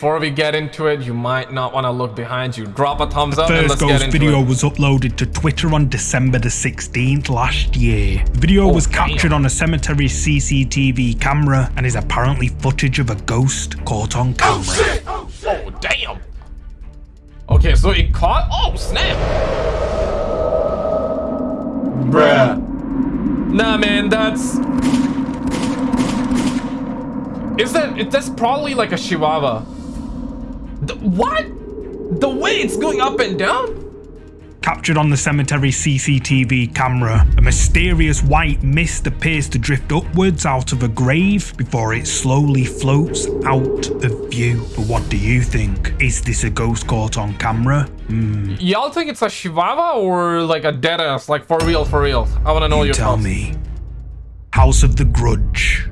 Before we get into it, you might not want to look behind you. Drop a thumbs up and First let's get ghost into video it. was uploaded to Twitter on December the 16th last year. The video Oh, was damn. captured on a cemetery CCTV camera and is apparently footage of a ghost caught on oh, camera. Oh, shit! Oh, damn. Okay, so it caught. Oh, snap. Bruh. Nah, man, that's. Is that. it- That's probably like a Chihuahua. The, what? The way it's going up and down? Captured on the cemetery CCTV camera, a mysterious white mist appears to drift upwards out of a grave before it slowly floats out of view. But what do you think? Is this a ghost caught on camera? Hmm, Y'all think it's a Chihuahua or like a dead ass? Like for real, for real? I want to know you your tell thoughts. me. House of the Grudge.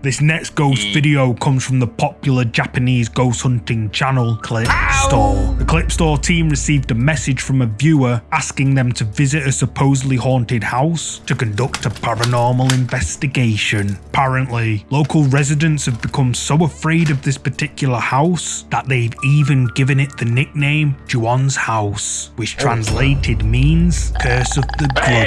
This next ghost video comes from the popular Japanese ghost hunting channel Clip Store. The Clip Store team received a message from a viewer asking them to visit a supposedly haunted house to conduct a paranormal investigation. Apparently, local residents have become so afraid of this particular house that they've even given it the nickname Juon's House, which translated means Curse of the Grudge.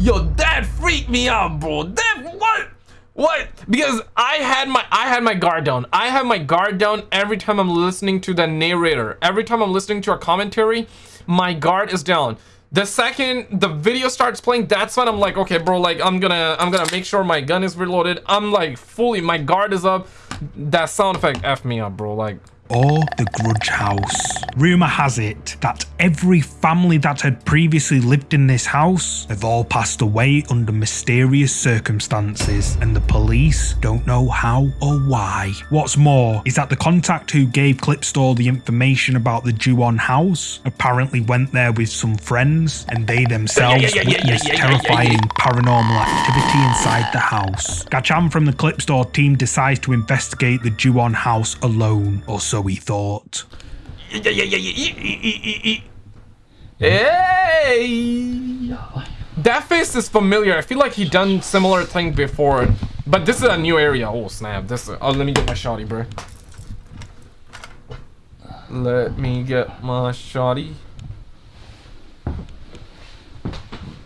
Yo, that freaked me out, bro. That what? What? Because I had my I had my guard down. I have my guard down every time I'm listening to the narrator. Every time I'm listening to a commentary, my guard is down. The second the video starts playing, that's when I'm like, okay, bro, like I'm gonna I'm gonna make sure my gun is reloaded. I'm like fully my guard is up. That sound effect f me up, bro. Like or the Grudge House. Rumour has it that every family that had previously lived in this house have all passed away under mysterious circumstances, and the police don't know how or why. What's more is that the contact who gave Clipstore the information about the Juon house apparently went there with some friends, and they themselves witnessed terrifying paranormal activity inside the house. Gachan from the Clipstore team decides to investigate the Juon house alone, or so he thought. Hey! That face is familiar. I feel like he done similar thing before, but this is a new area. Oh snap! This. Oh, let me get my shotty, bro. Let me get my shotty.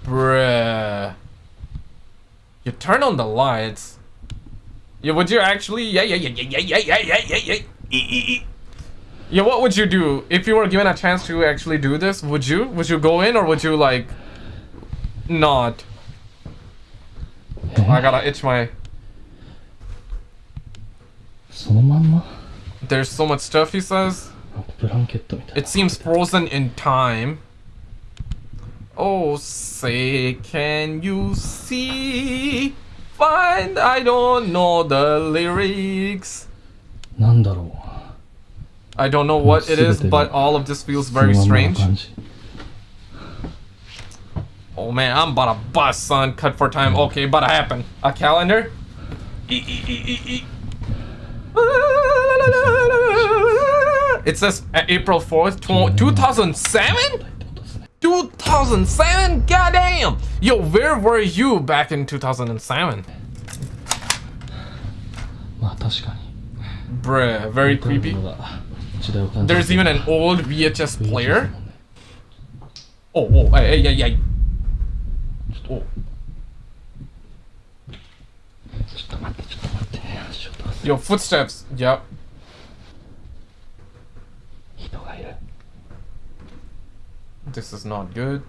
Bruh. You turn on the lights. Yeah, would you actually? Yeah, yeah, yeah, yeah, yeah, yeah, yeah, yeah, yeah. E, e, e. Yeah, what would you do if you were given a chance to actually do this? Would you? Would you go in or would you like not? I gotta itch my. そのまんま There's so much stuff he says. なんかブランケットみたい It seems frozen in time. Oh, say, can you see? Find, I don't know the lyrics. ななんだろ I don't know what it is, but all of this feels very strange. Oh man, I'm about to bust, son. Cut for time. Okay, about to happen. A calendar? It says uh, April 4th, 2007? 2007? Goddamn! Yo, where were you back in 2007? Bruh, very creepy. There's even an old VHS player. Oh, oh, hey, hey, hey, Oh. Yo, footsteps. Yep. This is not good.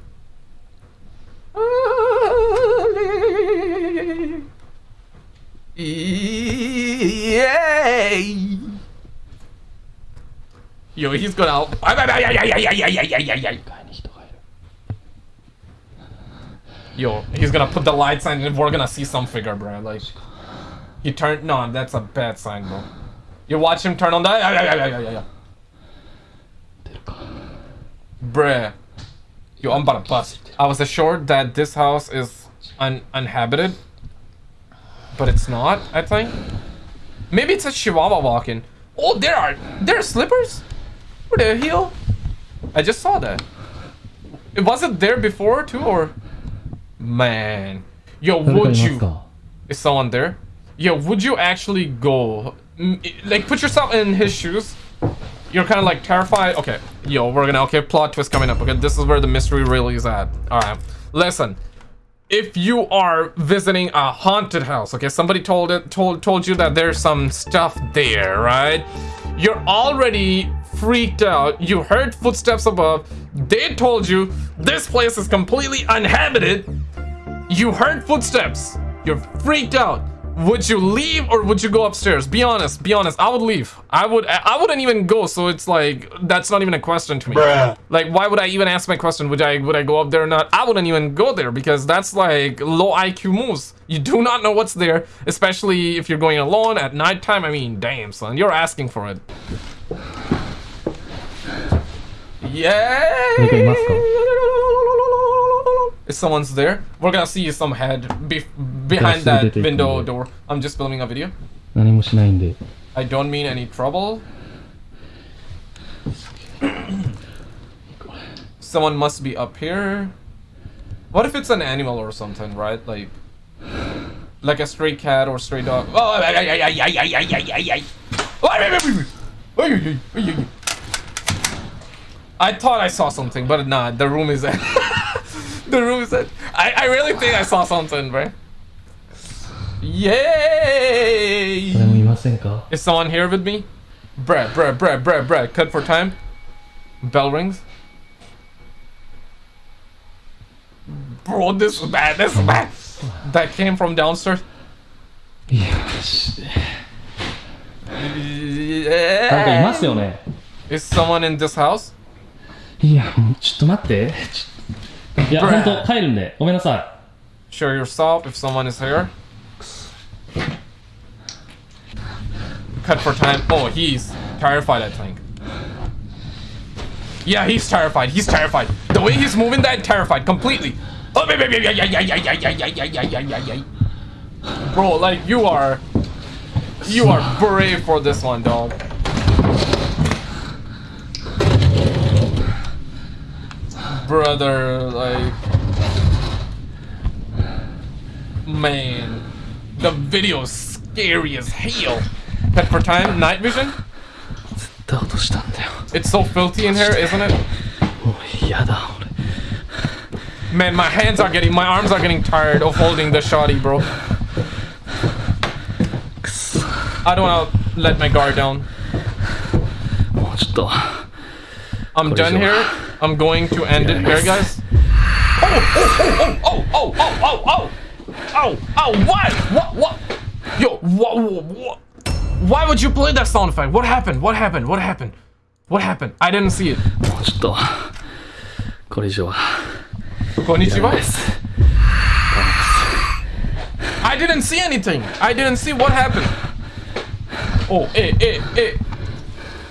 Yeah. Yo, he's gonna out. Yo, he's gonna put the light sign and we're gonna see some figure, bro. Like, he turned. No, that's a bad sign, bro. You watch him turn on that. Bruh. Yo, I'm about to bust. I was assured that this house is un uninhabited, but it's not, I think. Maybe it's a chihuahua walking. Oh, there are there are slippers over there, heel? I just saw that. It wasn't there before, too, or... Man. Yo, would you... Is someone there? Yo, would you actually go... Mm, like, put yourself in his shoes. You're kind of, like, terrified. Okay. Yo, we're gonna... Okay, plot twist coming up. Okay, this is where the mystery really is at. Alright. Listen if you are visiting a haunted house, okay, somebody told it told told you that there's some stuff there, right? You're already freaked out. You heard footsteps above. They told you this place is completely uninhabited. You heard footsteps. You're freaked out. Would you leave or would you go upstairs? Be honest. Be honest. I would leave. I would. I wouldn't even go. So it's like that's not even a question to me. Like, why would I even ask my question? Would I would I go up there or not? I wouldn't even go there because that's like low IQ moves. You do not know what's there, especially if you're going alone at nighttime. I mean, damn son, you're asking for it yeah. Must go. If someone's there, we're gonna see some head behind that window door. I'm just filming a video. I don't mean any trouble. someone must be up here. What if it's an animal or something, right? Like, like a stray cat or stray dog. Oh, I thought I saw something, but nah, the room is empty. the room is empty. I, I really think I saw something, bro. Yay! Is someone here with me? Bruh, bruh, bruh, bruh, bruh. Cut for time. Bell rings. Bro, this is bad, this is bad. That came from downstairs. Yes. Yeah. Is someone in this house? いやもうちょっと待ってちょいや Bruh 本当帰るんでごめんなさい Show yourself if someone is here. Cut for time. Oh, he's terrified, I think. Yeah, he's terrified. He's terrified. The way he's moving that terrified completely. Oh, yeah, yeah, yeah, yeah, yeah, yeah, yeah, yeah, yeah, yeah, yeah, yeah, yeah, yeah. Bro, like you are you are brave for this one, dog. brother, like... Man, the video's scary as hell. Pepper time, night vision? It's so filthy in here, isn't it? Man, my hands are getting, my arms are getting tired of holding the shoddy, bro. I don't want to let my guard down. I'm done here. I'm going to end it here, guys. Oh, oh, oh, oh, oh, oh, oh, oh, oh, what? What, what? Yo, what, what? Why would you play that sound effect? What happened? What happened? What happened? What happened? I didn't see it. もうちょっとこれ以上は Konnichiwa? です I didn't see anything. I didn't see what happened. Oh, eh, eh, eh.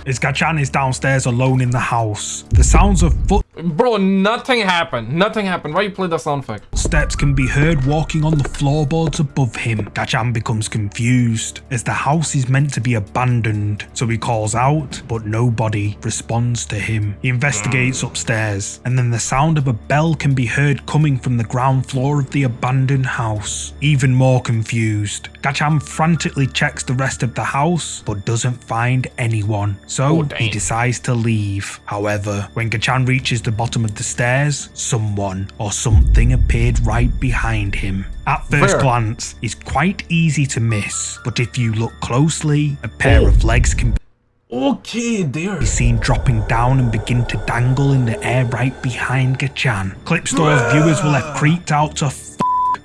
As Gachan is downstairs alone in the house, the sounds of Bro, nothing happened. Nothing happened. Why you play the sound effect? Steps can be heard walking on the floorboards above him. Gachan becomes confused as the house is meant to be abandoned, so he calls out, but nobody responds to him. He investigates mm. upstairs, and then the sound of a bell can be heard coming from the ground floor of the abandoned house. Even more confused, Gachan frantically checks the rest of the house, but doesn't find anyone. So Oh, he decides to leave. However, when Gachan reaches the bottom of the stairs, someone or something appeared right behind him. At first Where? glance, it's quite easy to miss, but if you look closely, a pair Oh. of legs can Okay, there. be seen dropping down and begin to dangle in the air right behind Gachan. Clipstore's viewers were left creeped out to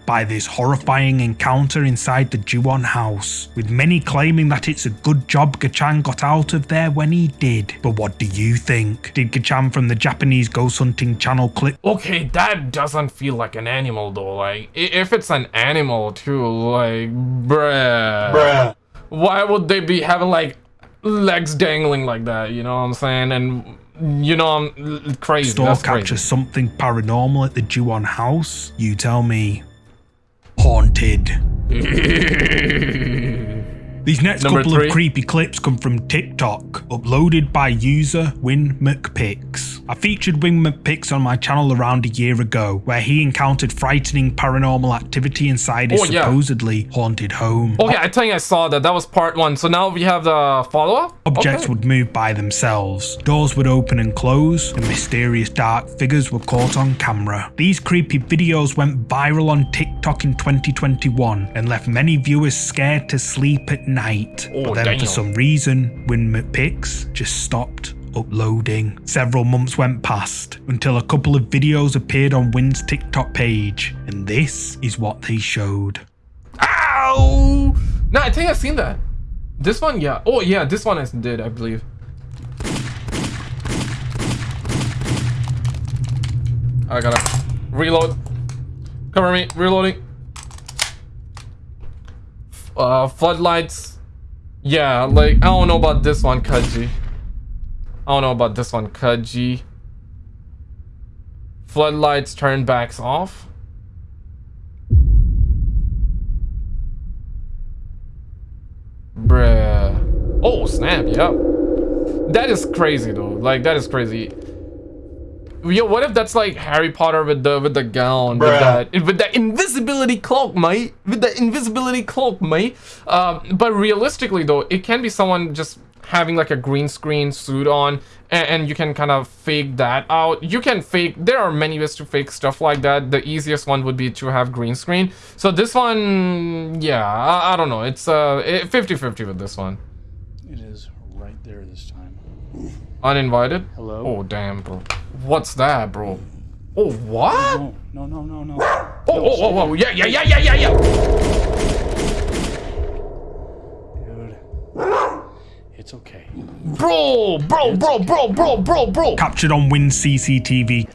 by this horrifying encounter inside the Juon house, with many claiming that it's a good job Gachan got out of there when he did. But what do you think? Did Gachan from the Japanese ghost hunting channel clip Okay, that doesn't feel like an animal though. Like, if it's an animal too, like, bruh. Bruh. Why would they be having like legs dangling like that? You know what I'm saying? And you know I'm crazy. store That's captures crazy. something paranormal at the Juon house? You tell me. Haunted. These next Number couple three. of creepy clips come from TikTok, uploaded by user Win McPix. I featured Win McPix on my channel around a year ago, where he encountered frightening paranormal activity inside his Oh, yeah. supposedly haunted home. Oh yeah, I think I saw that. That was part one. So now we have the follow-up? Objects Okay. would move by themselves, doors would open and close, and mysterious dark figures were caught on camera. These creepy videos went viral on TikTok in 2021 and left many viewers scared to sleep at night. Oh, but then damn. for some reason, Win McPix just stopped uploading. Several months went past until a couple of videos appeared on Win's TikTok page, and this is what they showed. Ow! No, I think I've seen that. This one, yeah. Oh, yeah, this one I did, I believe. I gotta reload. Cover me, reloading. Uh, floodlights. Yeah, like, I don't know about this one, Kaji. I don't know about this one, Kaji. Floodlights, turn backs off. Bruh. Oh, snap, yep. That is crazy though. Like that is crazy. Yo, what if that's like Harry Potter with the with the gown, with that with that invisibility cloak, mate? With the invisibility cloak, mate. Um, but realistically though, it can be someone just having like a green screen suit on and, and you can kind of fake that out you can fake there are many ways to fake stuff like that the easiest one would be to have green screen so this one yeah i, I don't know it's uh 50 50 with this one It is right there this time. uninvited Hello? oh damn bro what's that bro oh what No, no, no, no, no. oh oh oh, oh yeah yeah yeah yeah yeah yeah Dude. It's okay. bro bro bro bro bro bro bro Captured on Win's CCTV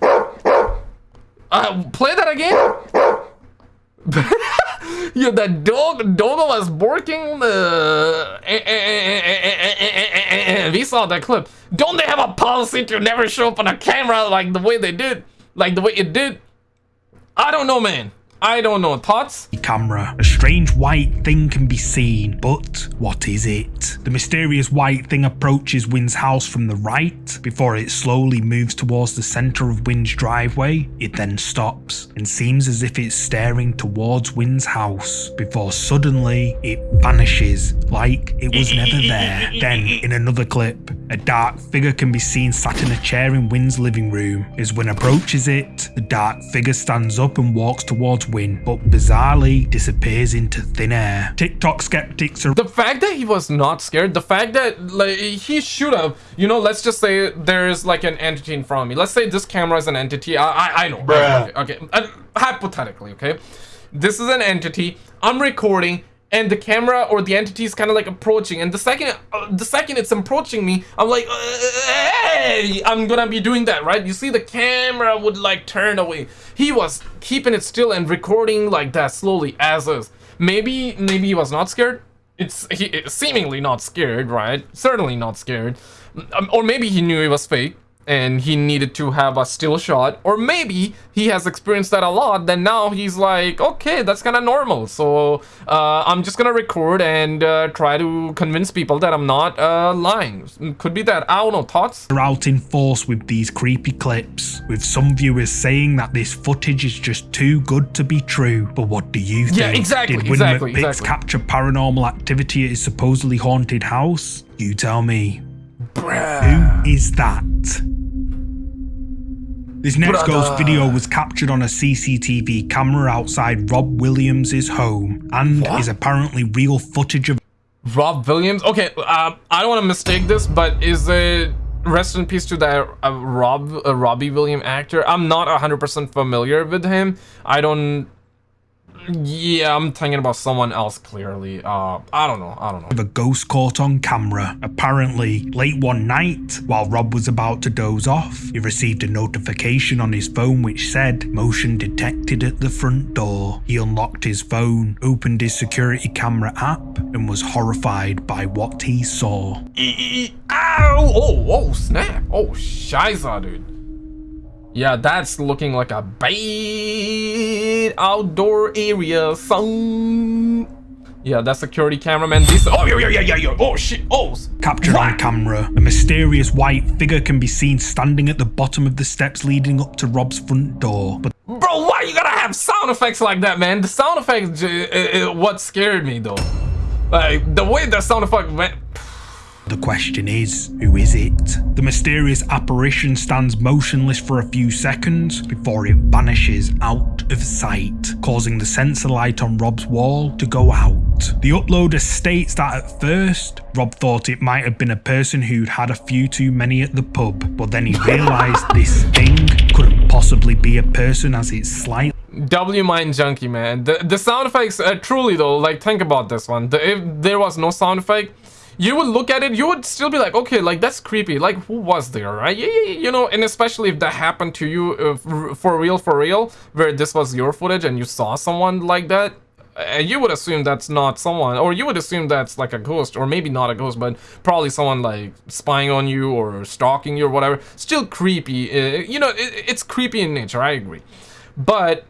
uh play that again Yo, that dog, dog was barking. Uh, eh, eh, eh, we saw that clip. Don't they have a policy to never show up on a camera like the way they did, like the way it did? I don't know, man. I don't know. Thoughts? camera. A strange white thing can be seen, but what is it? The mysterious white thing approaches Win's house from the right before it slowly moves towards the center of Win's driveway. It then stops and seems as if it's staring towards Win's house before suddenly it vanishes like it was never there. Then, in another clip, a dark figure can be seen sat in a chair in Win's living room. As Win approaches it, the dark figure stands up and walks towards Win, but bizarrely disappears into thin air. TikTok skeptics are The fact that he was not scared, the fact that like he should have, you know, let's just say there's like an entity in front of me. Let's say this camera is an entity. I I, I know. Okay, okay. Uh, hypothetically, okay. This is an entity. I'm recording. And the camera or the entity is kind of like approaching, and the second, uh, the second it's approaching me, I'm like, uh, hey, I'm gonna be doing that, right? You see, the camera would like turn away. He was keeping it still and recording like that slowly as is. Maybe, maybe he was not scared. It's he seemingly not scared, right? Certainly not scared. Um, or maybe he knew it was fake and he needed to have a still shot. Or maybe he has experienced that a lot. Then now he's like, okay, that's kind of normal. So uh, I'm just gonna record and uh, try to convince people that I'm not uh, lying. Could be that. I don't know. Thoughts? out in force with these creepy clips, with some viewers saying that this footage is just too good to be true. But what do you think? Yeah, exactly, Did Win exactly, McPix exactly. capture paranormal activity at his supposedly haunted house? You tell me. Bruh. Who is that? This next ghost video was captured on a CCTV camera outside Rob Williams' home and is apparently real footage of Rob Williams. Okay, uh, I don't want to mistake this, but is it rest in peace to that uh, Rob uh, Robbie Williams actor? I'm not 100% familiar with him. I don't. Yeah, I'm thinking about someone else clearly. Uh, I don't know. I don't know. a ghost caught on camera. Apparently, late one night, while Rob was about to doze off, he received a notification on his phone which said motion detected at the front door. He unlocked his phone, opened his security camera app, and was horrified by what he saw. E- e- Ow! Oh, oh, snap! Oh, shiza, dude. Yeah, that's looking like a bad outdoor area, son. Yeah, that security cameraman. This. Oh yeah yeah yeah yeah yeah. Oh shit. Oh. Captured on camera, a mysterious white figure can be seen standing at the bottom of the steps leading up to Rob's front door. But Bro, why you gotta have sound effects like that, man? The sound effects, uh, uh, what scared me though. Like the way the sound effect went. The question is, who is it? The mysterious apparition stands motionless for a few seconds before it vanishes out of sight, causing the sensor light on Rob's wall to go out. The uploader states that at first, Rob thought it might have been a person who'd had a few too many at the pub, but then he realised this thing couldn't possibly be a person as it's slightly W Mind Junkie, man. The the sound effects, uh, truly though, like think about this one. The, if there was no sound effect, you would look at it, you would still be like, okay, like that's creepy. Like who was there, right? You know, and especially if that happened to you uh, for, real, for real, where this was your footage and you saw someone like that. And you would assume that's not someone, or you would assume that's like a ghost, or maybe not a ghost, but probably someone like spying on you or stalking you or whatever. Still creepy. Uh, you know, it, it's creepy in nature. I agree, but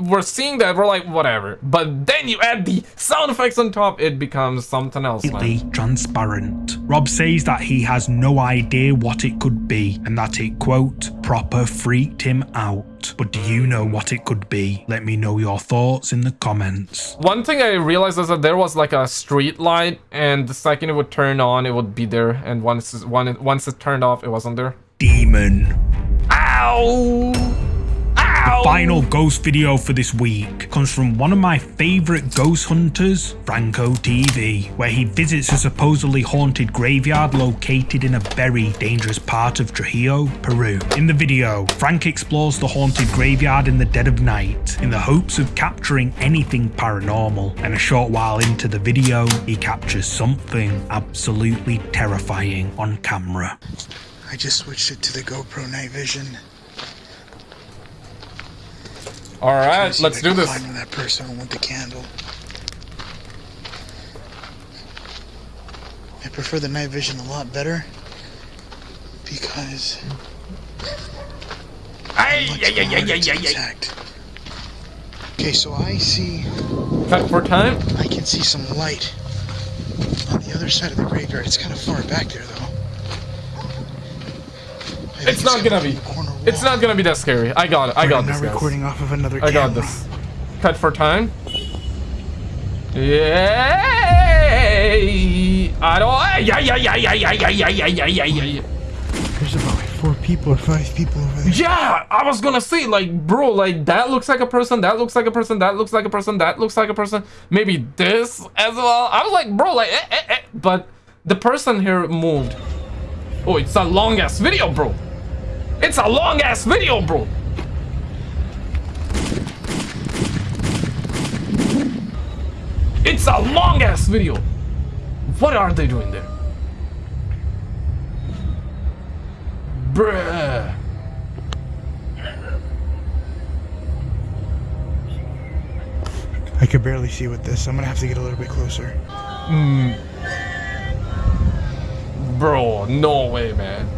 we're seeing that we're like whatever but then you add the sound effects on top it becomes something else man. transparent. Rob says that he has no idea what it could be and that it, quote, proper freaked him out. But do you know what it could be? Let me know your thoughts in the comments. one thing i realized is that there was like a street light and the second it would turn on it would be there and once one once it turned off it wasn't there Demon. ow Final ghost video for this week comes from one of my favorite ghost hunters, Franco TV, where he visits a supposedly haunted graveyard located in a very dangerous part of Trujillo, Peru. In the video, Frank explores the haunted graveyard in the dead of night in the hopes of capturing anything paranormal, and a short while into the video, he captures something absolutely terrifying on camera. I just switched it to the GoPro night vision. All right let's do this Find that person with the candle. I prefer the night vision a lot better because Ay, much yeah, yeah, yeah, yeah, yeah, yeah. Okay, so I see, cut for time I can see some light on the other side of the graveyard. It's kind of far back there, though. I it's not gonna be corner it's not gonna be that scary i got it i got I'm this guys. recording off of another I got camera. this. Cut for time. Yay! I don't. Yeah, yeah, yeah, yeah, yeah, yeah, yeah, yeah, yeah, yeah, yeah, yeah. There's about like four people or five people over there. Yeah, I was gonna say, like, bro, like that looks like a person, that looks like a person, that looks like a person, that looks like a person. Maybe this as well. I was like, bro, like, eh, eh, eh. but the person here moved. Oh, it's a long ass video, bro. It's a long ass video, bro. It's a long ass video. What are they doing there? Bruh. I could barely see with this. I'm gonna have to get a little bit closer. Hmm. Bro, no way, man.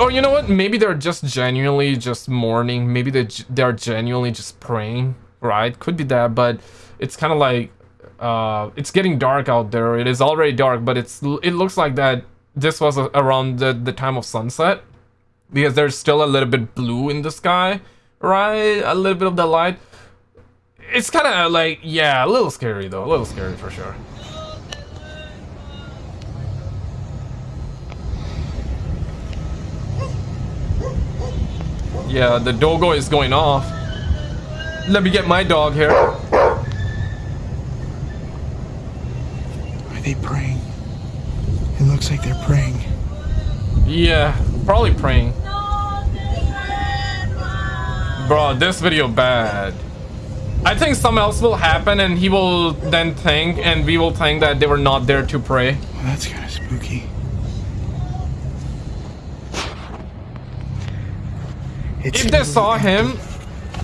Or you know what? Maybe they're just genuinely just mourning. Maybe they they're genuinely just praying, right? Could be that, but it's kind of like uh, it's getting dark out there. It is already dark, but it's it looks like that this was around the, the time of sunset because there's still a little bit blue in the sky, right? A little bit of the light. It's kind of like yeah, a little scary though. A little scary for sure. Yeah, the dogo is going off. Let me get my dog here. Are they praying? It looks like they're praying. Yeah, probably praying. Bro, this video bad. I think something else will happen and he will then think and we will think that they were not there to pray. Well, that's kind of spooky. If they saw him,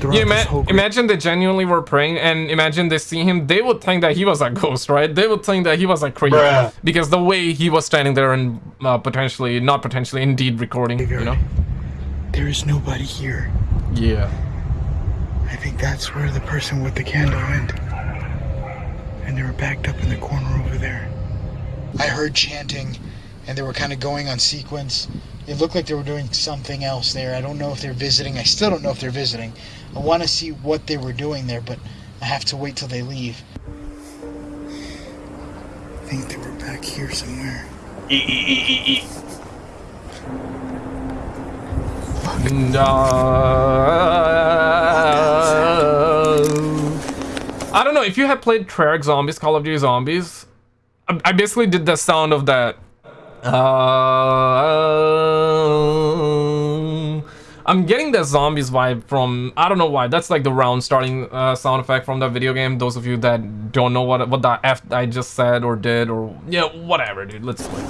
you ima- imagine they genuinely were praying and imagine they see him, they would think that he was a ghost, right? They would think that he was a creep because the way he was standing there and uh, potentially, not potentially, indeed recording, you know? there is nobody here. Yeah. I think that's where the person with the candle went. and they were backed up in the corner over there. I heard chanting, and they were kind of going on sequence. It looked like they were doing something else there. I don't know if they're visiting. I still don't know if they're visiting. I want to see what they were doing there, but I have to wait till they leave. I think they were back here somewhere. No. I don't know if you have played Treyarch Zombies, Call of Duty Zombies. I, I basically did the sound of that. Uh, I'm getting the zombies vibe from I don't know why. That's like the round starting uh, sound effect from the video game. Those of you that don't know what what the f I just said or did or yeah whatever, dude. Let's. play.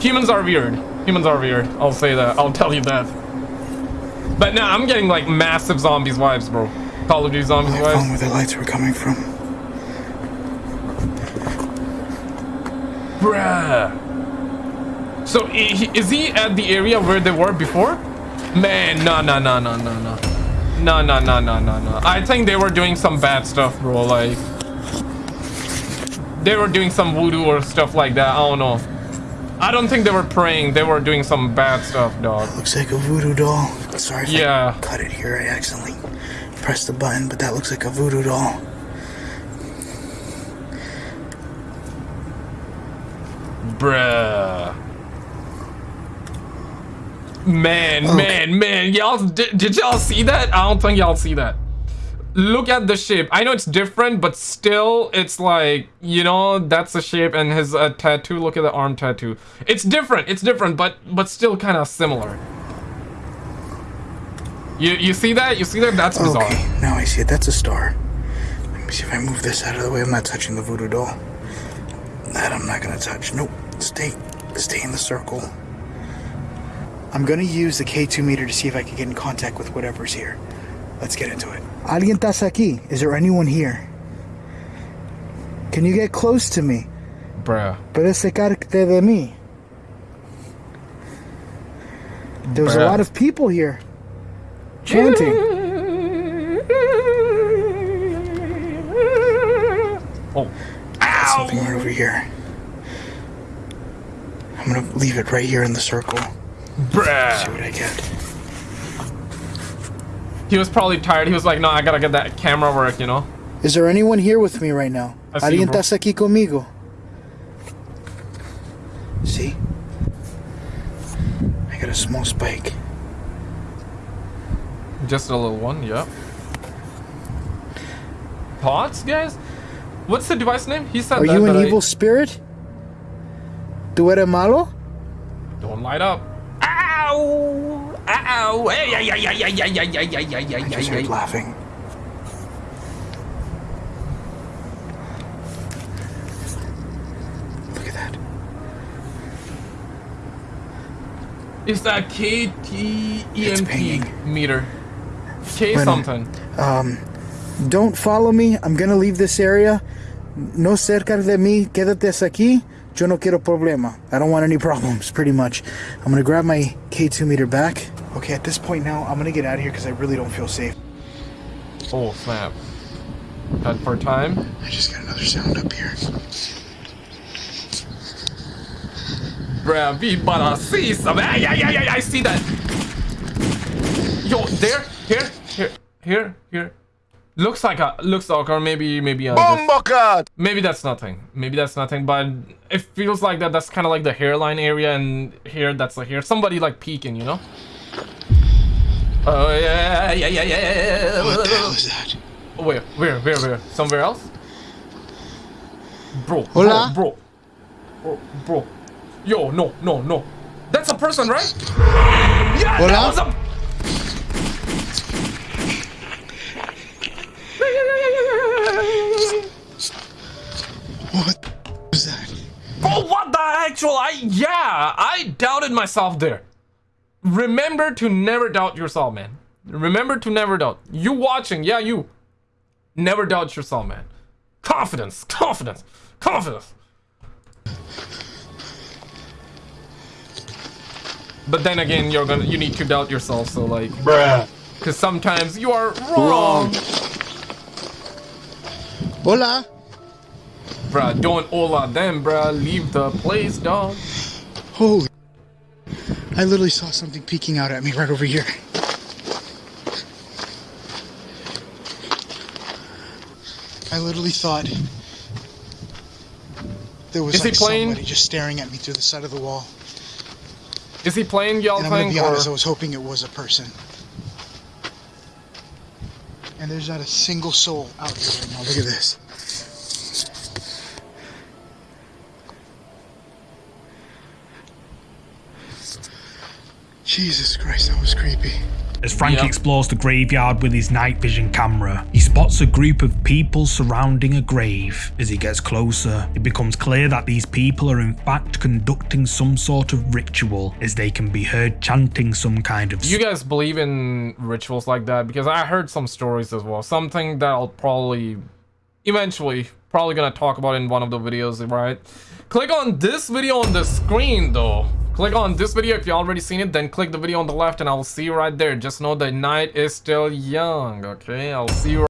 Humans are weird. Humans are weird. I'll say that. I'll tell you that. But now I'm getting like massive zombies vibes, bro. Call of Duty zombies I vibes. where the lights were coming from. Bruh. So is he at the area where they were before? Man, no, no, no, no, no, no. No, no, no, no, no, no. I think they were doing some bad stuff, bro. Like, they were doing some voodoo or stuff like that. I don't know. I don't think they were praying. They were doing some bad stuff, dog. Looks like a voodoo doll. Sorry if Yeah. I cut it here. I accidentally pressed the button, but that looks like a voodoo doll. Bruh. Man, man, man. Y'all, did, did y'all see that? I don't think y'all see that. Look at the shape. I know it's different, but still, it's like, you know, that's the shape and his uh, tattoo. Look at the arm tattoo. It's different. It's different, but but still kind of similar. You you see that? You see that? That's bizarre. Okay, now I see it. That's a star. Let me see if I move this out of the way. I'm not touching the voodoo doll. That I'm not gonna touch. Nope. Stay, stay in the circle. I'm gonna use the K2 meter to see if I can get in contact with whatever's here. Let's get into it. Alguien estás aquí? Is there anyone here? Can you get close to me? Bruh. Puedes secarte de mí. There's a lot of people here chanting. Oh. Ow. Something right over here. I'm gonna leave it right here in the circle. See what I get. He was probably tired. He was like, no, I gotta get that camera work, you know? Is there anyone here with me right now? I see ¿Alguien bro. estás aquí conmigo? See? I got a small spike. Just a little one, yeah. Pots, guys? What's the device name? He said Are that, you an but I- evil spirit? ¿Tú eres malo? Don't light up. Ow! Hey, ay, ay, ay, ay, ay, ay, ay, ay, ay, I just laughing. Look at that. It's that KTEMP meter. K Bueno. something. Don't follow me. I'm gonna leave this area. No cerca de mí. Quédate aquí. Yo no quiero problema. I don't want any problems, pretty much. I'm gonna grab my K2 meter back. Okay, at this point now, I'm gonna get out of here because I really don't feel safe. Oh, snap. Head for time. I just got another sound up here. Bruh, we better see some. Ay, ay, ay, ay, I see that. Yo, there, here, here, here, here. Looks like a, looks like, or maybe, maybe, uh, just- maybe that's nothing. Maybe that's nothing, but it feels like that. That's kind of like the hairline area, and here, that's like here. Somebody like peeking, you know? Oh yeah, yeah, yeah, yeah. What the hell is that? Where, where, where, where? Somewhere else? Bro, Hola? bro, bro, bro, bro. Yo, no, no, no. That's a person, right? Yeah, Hola? that was a. What was that? Bro, what the actual? I yeah, I doubted myself there. Remember to never doubt yourself, man. Remember to never doubt. You watching, yeah, you. Never doubt yourself, man. Confidence, confidence, confidence. But then again, you're gonna you need to doubt yourself, so like Bruh. because sometimes you are wrong. Hola. Bruh, don't all of them, bruh. Leave the place, dog. Holy. I literally saw something peeking out at me right over here. I literally thought there was Is he like playing? somebody just staring at me through the side of the wall. Is he playing y'all And I'm gonna be honest, I was hoping it was a person. And there's not a single soul out here right now. Look at this. Jesus Christ, that was creepy. As Frank Yep. explores the graveyard with his night vision camera, he spots a group of people surrounding a grave. As he gets closer, it becomes clear that these people are in fact conducting some sort of ritual, as they can be heard chanting some kind of Do you guys believe in rituals like that? Because I heard some stories as well. Something that I'll probably, eventually, probably gonna talk about in one of the videos, right? Click on this video on the screen though. Click on this video if you already seen it, then click the video on the left and I will see you right there. Just know the night is still young, okay? I'll see you